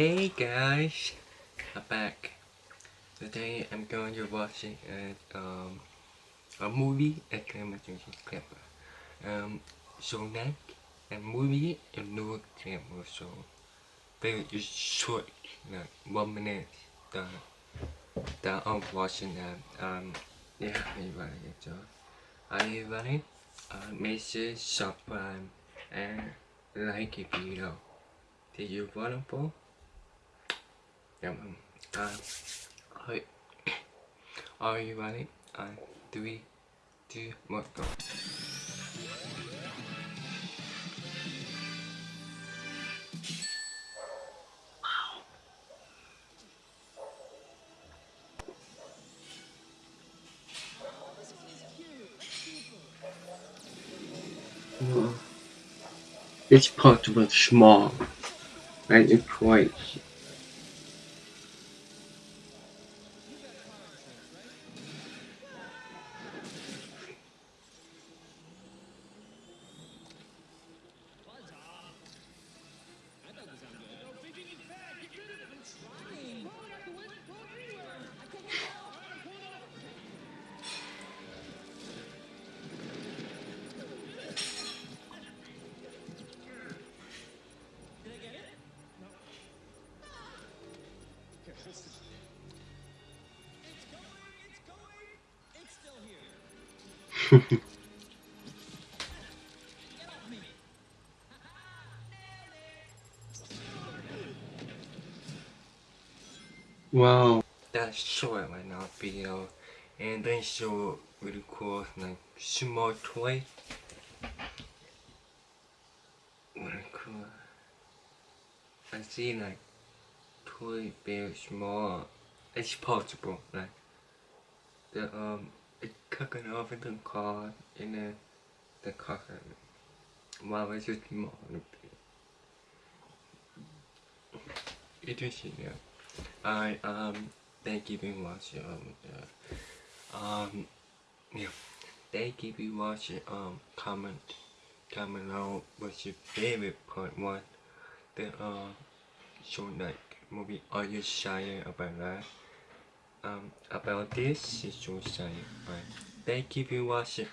Hey guys, I'm back. Today I'm going to watch a, um, a movie at Clemson Clip. Um, so that a movie no camera, so very short, like one minute. The that I'm watching that. Um, yeah, everybody. So, everybody, uh, make sure subscribe and like the video. Did you want to? Cảm ơn. À. Are you ready? Uh, three, two, one, go. Wow. This part was small and it's quite wow. That's short right now video uh, and then show really cool like small toy. Really cool I see like toy very small. It's possible like the um it's cooking off in the car in the the car wow it's just small it is yeah. I um thank you very much um uh, um yeah. Thank you very much um comment comment below what's your favorite part one. The uh show like movie are you shy about that? Um about this shy right thank you for watching